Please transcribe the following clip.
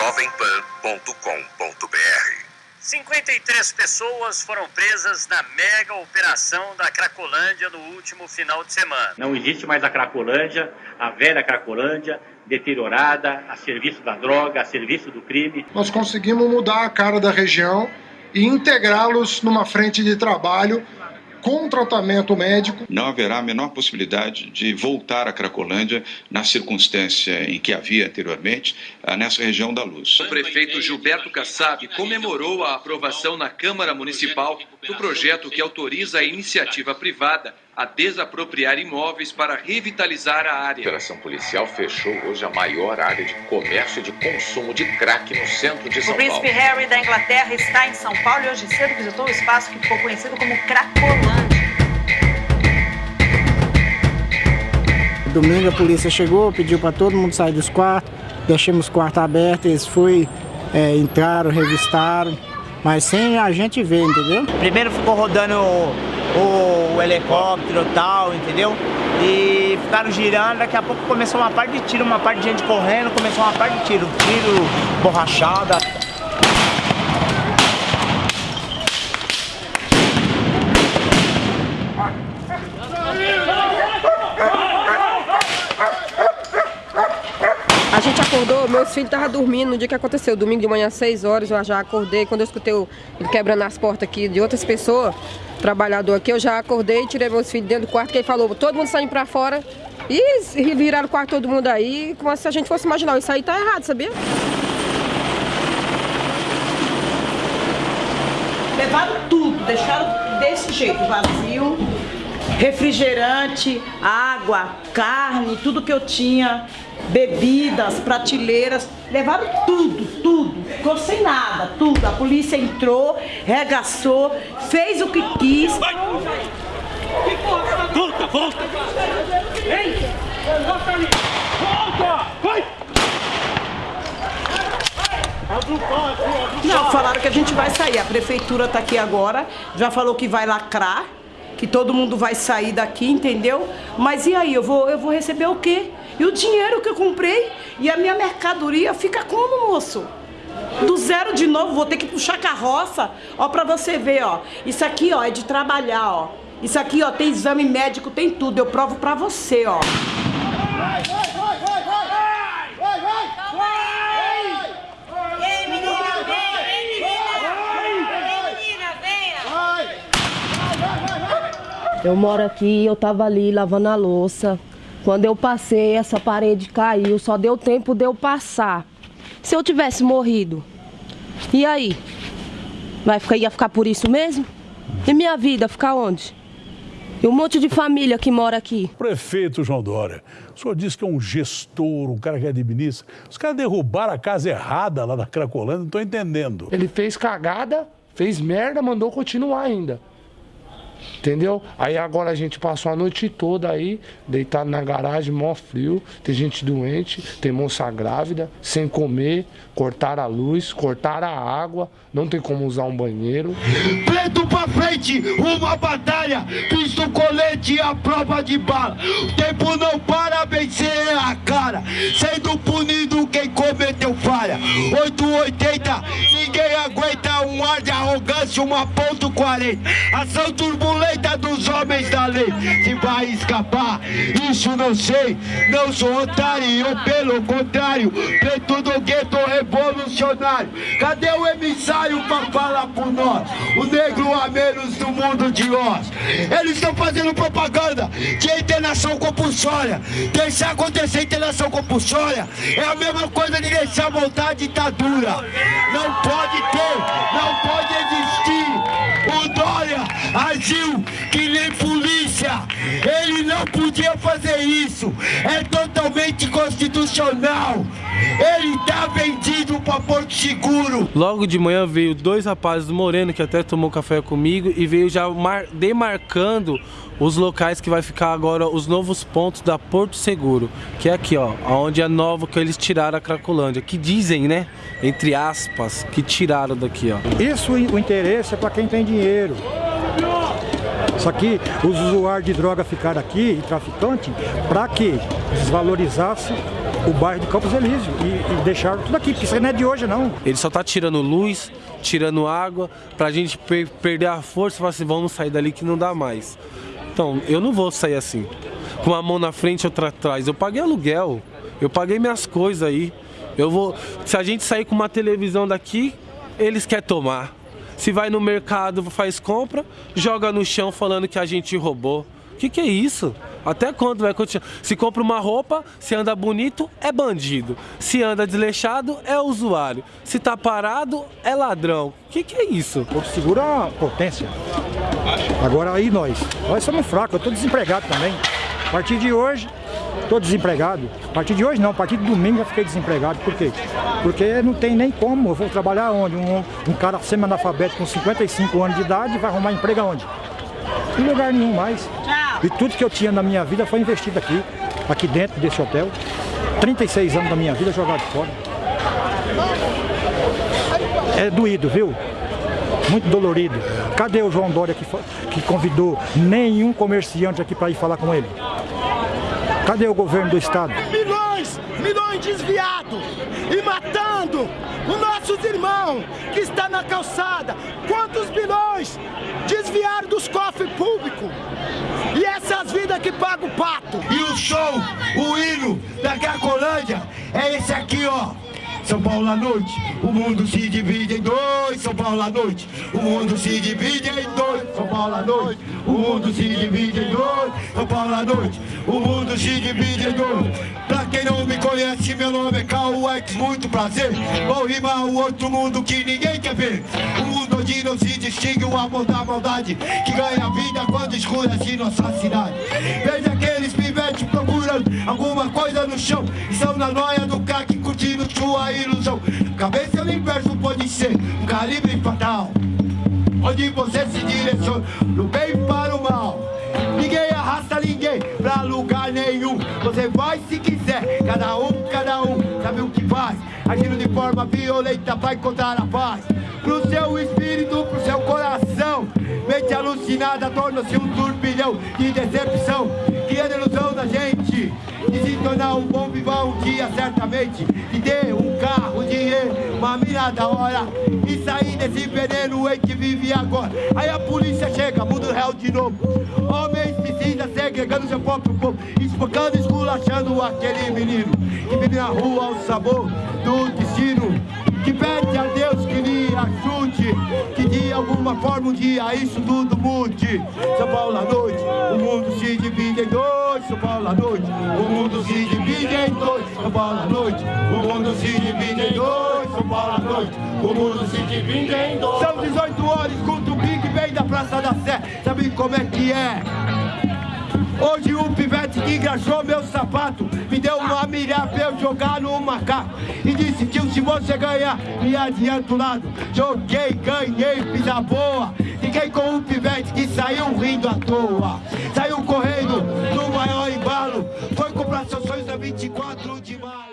jovempan.com.br 53 pessoas foram presas na mega operação da Cracolândia no último final de semana. Não existe mais a Cracolândia, a velha Cracolândia, deteriorada, a serviço da droga, a serviço do crime. Nós conseguimos mudar a cara da região e integrá-los numa frente de trabalho com tratamento médico. Não haverá a menor possibilidade de voltar à Cracolândia na circunstância em que havia anteriormente, ah, nessa região da luz. O prefeito Gilberto Kassab comemorou a aprovação na Câmara Municipal do projeto que autoriza a iniciativa privada a desapropriar imóveis para revitalizar a área. A operação policial fechou hoje a maior área de comércio e de consumo de crack no centro de São Paulo. O príncipe Harry da Inglaterra está em São Paulo e hoje cedo visitou o espaço que ficou conhecido como Cracolândia. Domingo a polícia chegou, pediu para todo mundo sair dos quartos, deixamos os quartos abertos, eles foi, é, entraram, revistaram, mas sem a gente ver, entendeu? Primeiro ficou rodando o, o helicóptero e tal, entendeu? E ficaram girando, daqui a pouco começou uma parte de tiro, uma parte de gente correndo, começou uma parte de tiro, tiro, borrachada. A gente acordou, meus filhos estavam dormindo no dia que aconteceu, domingo de manhã, 6 horas, eu já acordei. Quando eu escutei ele quebrando as portas aqui de outras pessoas, trabalhador aqui, eu já acordei, tirei meus filhos dentro do quarto, que ele falou, todo mundo saindo pra fora. E viraram o quarto todo mundo aí, como se a gente fosse imaginar, isso aí tá errado, sabia? Levaram tudo, deixaram desse jeito, vazio refrigerante, água, carne, tudo que eu tinha, bebidas, prateleiras, levaram tudo, tudo, ficou sem nada, tudo. A polícia entrou, regaçou, fez o que quis. Vai. Volta, volta! Ei! Volta! Vai! Não, falaram que a gente vai sair. A prefeitura está aqui agora, já falou que vai lacrar que todo mundo vai sair daqui, entendeu? Mas e aí, eu vou, eu vou receber o quê? E o dinheiro que eu comprei e a minha mercadoria fica como, moço? Do zero de novo, vou ter que puxar carroça, ó, pra você ver, ó. Isso aqui, ó, é de trabalhar, ó. Isso aqui, ó, tem exame médico, tem tudo, eu provo pra você, ó. Vai, vai, vai, vai, vai! Eu moro aqui, eu tava ali lavando a louça. Quando eu passei, essa parede caiu, só deu tempo de eu passar. Se eu tivesse morrido, e aí? Vai ficar, ia ficar por isso mesmo? E minha vida, ficar onde? E um monte de família que mora aqui. Prefeito João Dória, o senhor disse que é um gestor, um cara que administra. Os caras derrubaram a casa errada lá na Cracolândia, não estou entendendo. Ele fez cagada, fez merda, mandou continuar ainda. Entendeu? Aí agora a gente passou a noite toda aí, deitado na garagem, mó frio. Tem gente doente, tem moça grávida, sem comer, cortaram a luz, cortaram a água, não tem como usar um banheiro. Preto pra frente, uma batalha, Cristo colete a prova de bala. O tempo não para, vencer a cara, sendo punido quem cometeu falha. 880, 21.40 Ação turbulenta dos homens da lei. Se vai escapar, isso não sei. Não sou otário, pelo contrário. Preto do gueto Cadê o emissário pra falar por nós? O negro a menos do mundo de Oz. Eles estão fazendo propaganda de internação compulsória. Deixar acontecer internação compulsória é a mesma coisa de deixar voltar a ditadura. Não pode ter, não pode existir. O Dória agiu que nem polícia. Ele não podia fazer isso. É totalmente constitucional. Ele tá vendido para Porto Seguro. Logo de manhã veio dois rapazes do Moreno que até tomou café comigo e veio já demarcando os locais que vai ficar agora os novos pontos da Porto Seguro, que é aqui, ó, onde é novo que eles tiraram a Cracolândia, que dizem, né, entre aspas, que tiraram daqui, ó. Isso o interesse é para quem tem dinheiro. Só que os usuários de droga ficaram aqui, e traficante, para que desvalorizasse o bairro de Campos Elísio e, e deixaram tudo aqui, porque isso não é de hoje não. Ele só tá tirando luz, tirando água, pra gente per perder a força e falar assim, vamos sair dali que não dá mais. Então, eu não vou sair assim, com uma mão na frente e outra atrás. Eu paguei aluguel, eu paguei minhas coisas aí. Eu vou. Se a gente sair com uma televisão daqui, eles querem tomar. Se vai no mercado, faz compra, joga no chão falando que a gente roubou. O que, que é isso? Até quando vai continuar? Se compra uma roupa, se anda bonito, é bandido. Se anda desleixado, é usuário. Se tá parado, é ladrão. O que, que é isso? Porto Seguro é uma potência. Agora aí nós. Nós somos fracos, eu tô desempregado também. A partir de hoje, tô desempregado. A partir de hoje não, a partir de domingo já fiquei desempregado. Por quê? Porque não tem nem como. Eu vou trabalhar onde? Um, um cara semi-analfabeto com 55 anos de idade vai arrumar emprego aonde? Em lugar nenhum mais. E tudo que eu tinha na minha vida foi investido aqui, aqui dentro desse hotel. 36 anos da minha vida jogado fora. É doído, viu? Muito dolorido. Cadê o João Dória que, que convidou nenhum comerciante aqui para ir falar com ele? Cadê o governo do estado? Milhões, milhões desviados e matando os nossos irmãos que está na calçada. Quantos bilhões desviaram dos cofres que pagam o pato. E o show, o hino da Cracolândia é esse aqui, ó. São Paulo à noite, o mundo se divide em dois. São Paulo à noite, o mundo se divide em dois. São Paulo à noite, o mundo se divide em dois. São Paulo à noite, o mundo se divide em dois. Pra quem não me conhece, meu nome é Cauex, muito prazer. Vou rimar o outro mundo que ninguém quer ver. O mundo onde não se distingue o amor da maldade, que ganha vida quando escurece nossa cidade. Veja aqueles pivetes procurando alguma coisa no chão. E são na noia do crack curtindo sua ilusão. Cabeça no inverso pode ser um calibre fatal. Onde você se direciona do bem para o mal. Ninguém arrasta ninguém pra lugar nenhum. Você vai se quiser, cada um, cada um, sabe o que faz. Agindo de forma violenta pra encontrar a paz. Pro seu espírito, pro seu coração. Mente alucinada torna-se um turbilhão de decepção. Criando ilusão da gente de se tornar um bom vivão um dia certamente. De ter um carro, dinheiro, uma mina da hora. E sair desse veneno em que vive agora. Aí a polícia chega, muda o réu de novo. Homens precisa segregando seu próprio povo. Espancando, esculachando aquele menino. Que vive na rua ao sabor do destino. Que pede a Deus que lhe ajude. De alguma forma um dia isso tudo mude. São Paulo à noite, o mundo se divide em dois. São Paulo à noite, o mundo se divide em dois. São Paulo à noite, o mundo se divide em dois. São Paulo à noite, o mundo se divide em dois. São 18 horas, escuta o Big Bang da Praça da Sé. Sabe como é que é? Hoje o pivete que engraxou meu sapato, me deu uma milha pra eu jogar no macaco. E disse que se você ganhar, me adianta o lado. Joguei, ganhei, fiz a boa. Fiquei com o pivete que saiu rindo à toa. Saiu correndo no maior embalo. Foi comprar seus sonhos a 24 de maio.